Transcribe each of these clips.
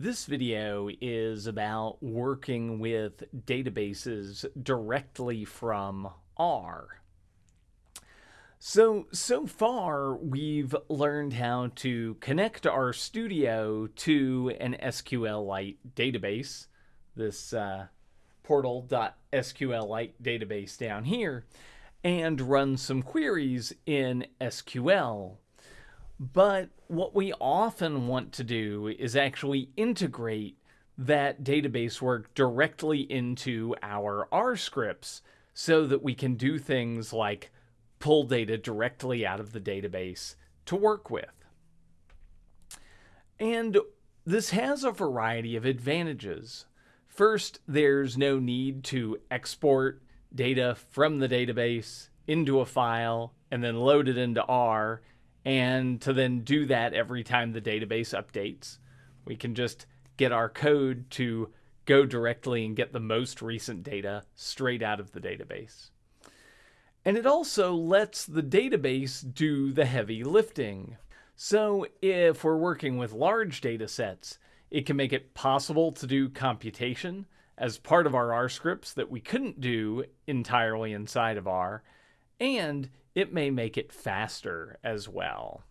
This video is about working with databases directly from R. So, so far we've learned how to connect RStudio to an SQLite database, this uh, portal.sqlite database down here, and run some queries in SQL but what we often want to do is actually integrate that database work directly into our R scripts so that we can do things like pull data directly out of the database to work with. And this has a variety of advantages. First, there's no need to export data from the database into a file and then load it into R and to then do that every time the database updates. We can just get our code to go directly and get the most recent data straight out of the database. And it also lets the database do the heavy lifting. So if we're working with large data sets, it can make it possible to do computation as part of our R scripts that we couldn't do entirely inside of R, and it may make it faster as well.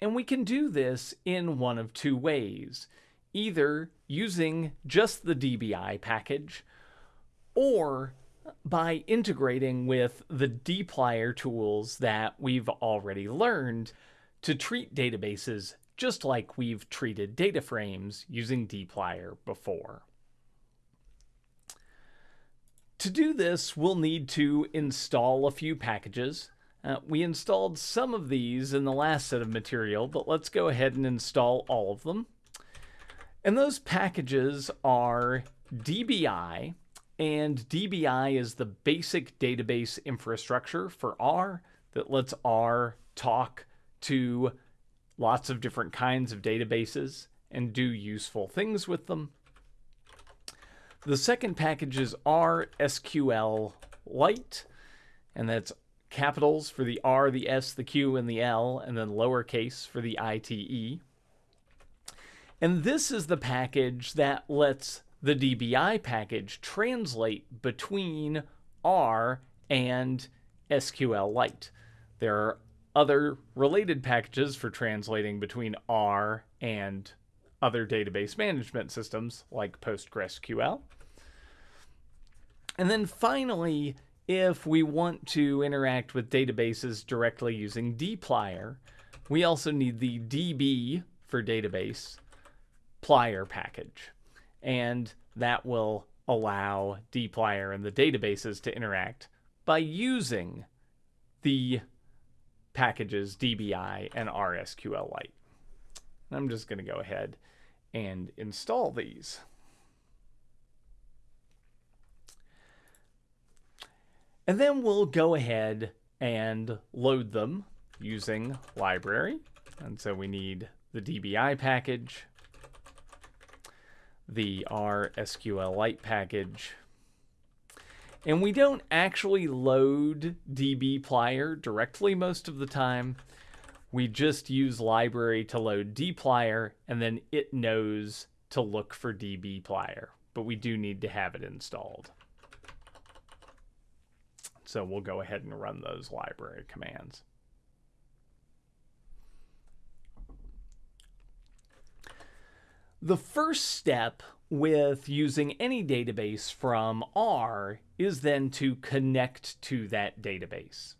And we can do this in one of two ways, either using just the DBI package or by integrating with the dplyr tools that we've already learned to treat databases just like we've treated data frames using dplyr before. To do this, we'll need to install a few packages. Uh, we installed some of these in the last set of material, but let's go ahead and install all of them. And those packages are DBI, and DBI is the basic database infrastructure for R that lets R talk to lots of different kinds of databases and do useful things with them. The second package is RSQL Lite, and that's capitals for the R, the S, the Q, and the L, and then lowercase for the ITE. And this is the package that lets the DBI package translate between R and SQLite. There are other related packages for translating between R and other database management systems like PostgreSQL. And then finally, if we want to interact with databases directly using dplyr, we also need the db for database plyr package. And that will allow dplyr and the databases to interact by using the packages DBI and RSQLite. I'm just going to go ahead and install these. And then we'll go ahead and load them using library. And so we need the DBI package, the RSQLite package, and we don't actually load dbplyr directly most of the time. We just use library to load dplyr, and then it knows to look for dbplyr. But we do need to have it installed. So we'll go ahead and run those library commands. The first step with using any database from R is then to connect to that database.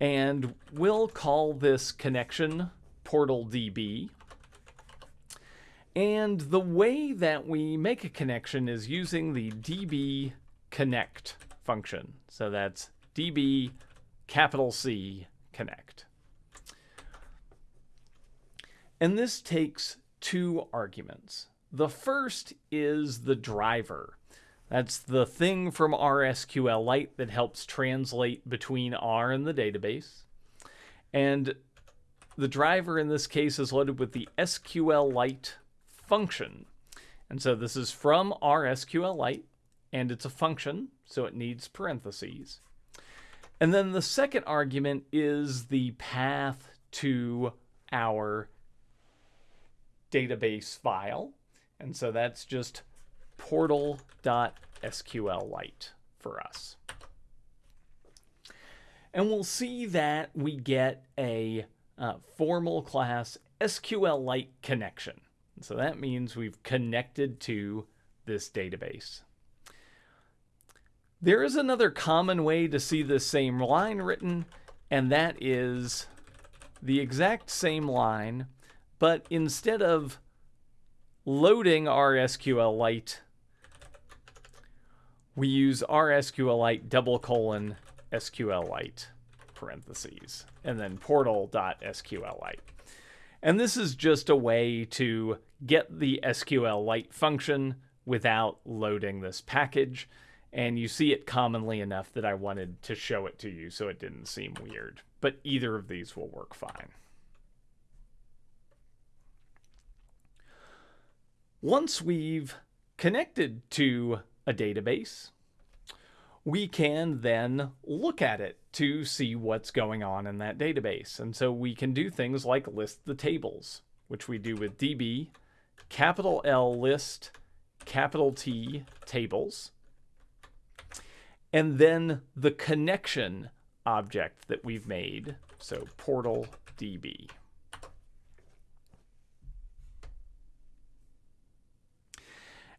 And we'll call this connection portal DB. And the way that we make a connection is using the db connect function. So that's db capital C connect. And this takes two arguments. The first is the driver. That's the thing from RSQLite that helps translate between R and the database. And the driver in this case is loaded with the SQLite function. And so this is from RSQLite, and it's a function, so it needs parentheses. And then the second argument is the path to our database file. And so that's just portal.sqlite for us. And we'll see that we get a uh, formal class SQLite connection. So that means we've connected to this database. There is another common way to see the same line written, and that is the exact same line, but instead of loading RSQLite, we use RSQLite double colon SQLite parentheses and then portal.sqlite. And this is just a way to get the SQLite function without loading this package. And you see it commonly enough that I wanted to show it to you so it didn't seem weird. But either of these will work fine. Once we've connected to a database, we can then look at it to see what's going on in that database. And so we can do things like list the tables, which we do with db, capital L list, capital T tables, and then the connection object that we've made, so portal db.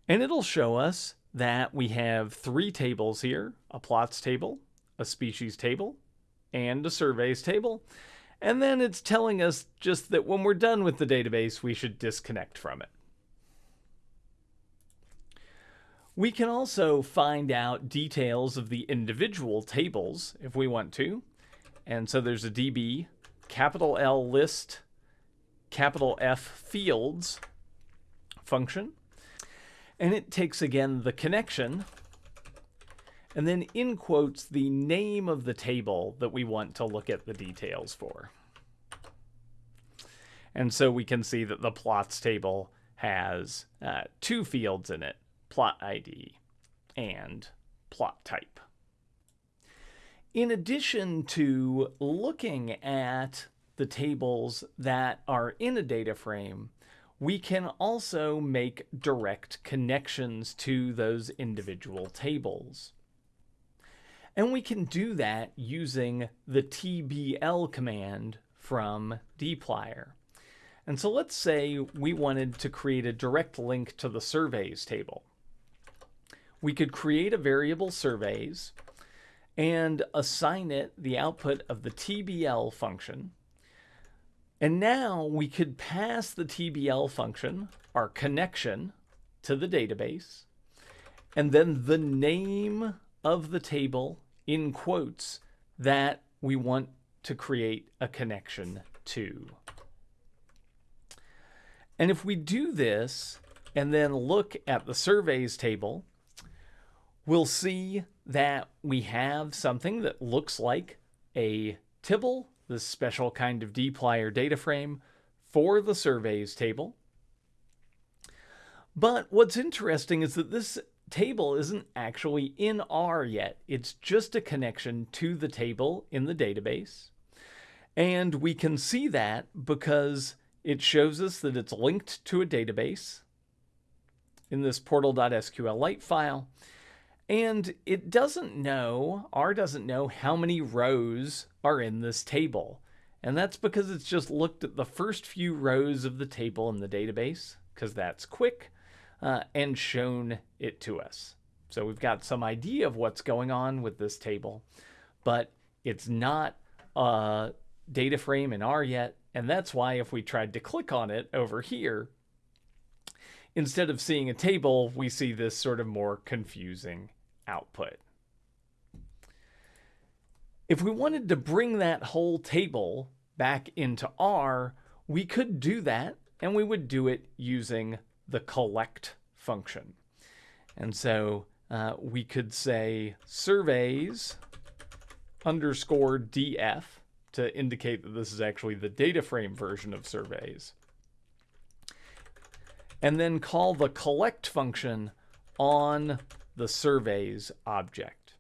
And it'll show us that we have three tables here, a plots table, a species table, and a surveys table. And then it's telling us just that when we're done with the database, we should disconnect from it. We can also find out details of the individual tables if we want to. And so there's a DB, capital L list, capital F fields function. And it takes again the connection and then in quotes the name of the table that we want to look at the details for. And so we can see that the plots table has uh, two fields in it, plot ID and plot type. In addition to looking at the tables that are in a data frame, we can also make direct connections to those individual tables. And we can do that using the TBL command from dplyr. And so let's say we wanted to create a direct link to the surveys table. We could create a variable surveys and assign it the output of the TBL function and now we could pass the TBL function, our connection to the database, and then the name of the table in quotes that we want to create a connection to. And if we do this and then look at the surveys table, we'll see that we have something that looks like a Tibble this special kind of dplyr data frame for the surveys table. But what's interesting is that this table isn't actually in R yet. It's just a connection to the table in the database. And we can see that because it shows us that it's linked to a database in this portal.sqlite file. And it doesn't know, R doesn't know how many rows are in this table. And that's because it's just looked at the first few rows of the table in the database, because that's quick, uh, and shown it to us. So we've got some idea of what's going on with this table, but it's not a data frame in R yet. And that's why if we tried to click on it over here, instead of seeing a table, we see this sort of more confusing output. If we wanted to bring that whole table back into R, we could do that and we would do it using the collect function. And so uh, we could say surveys underscore df to indicate that this is actually the data frame version of surveys. And then call the collect function on the surveys object.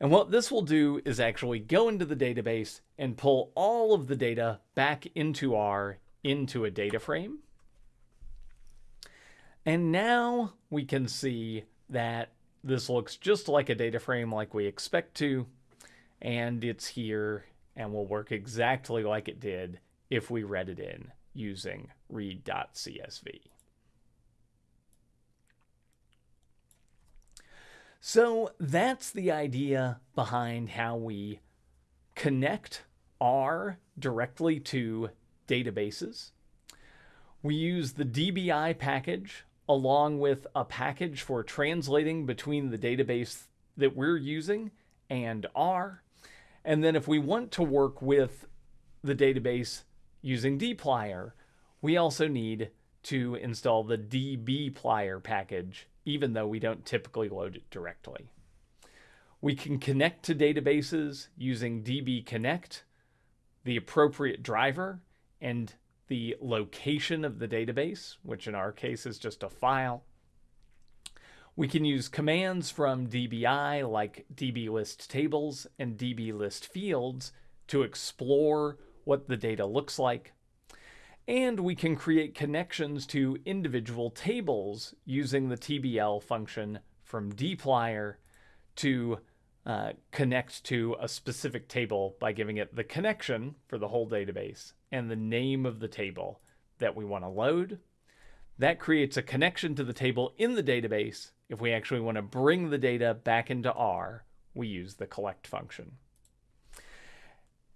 And what this will do is actually go into the database and pull all of the data back into R into a data frame. And now we can see that this looks just like a data frame like we expect to, and it's here and will work exactly like it did if we read it in using read.csv. So that's the idea behind how we connect R directly to databases. We use the DBI package along with a package for translating between the database that we're using and R. And then if we want to work with the database using dplyr, we also need to install the dbplyr package, even though we don't typically load it directly. We can connect to databases using DB Connect, the appropriate driver, and the location of the database, which in our case is just a file. We can use commands from DBI like dblist tables and dblist fields to explore what the data looks like. And we can create connections to individual tables using the TBL function from dplyr to uh, connect to a specific table by giving it the connection for the whole database and the name of the table that we want to load. That creates a connection to the table in the database. If we actually want to bring the data back into R, we use the collect function.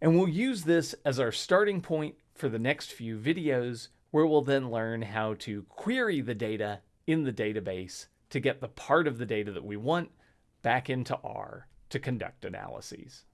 And we'll use this as our starting point for the next few videos, where we'll then learn how to query the data in the database to get the part of the data that we want back into R to conduct analyses.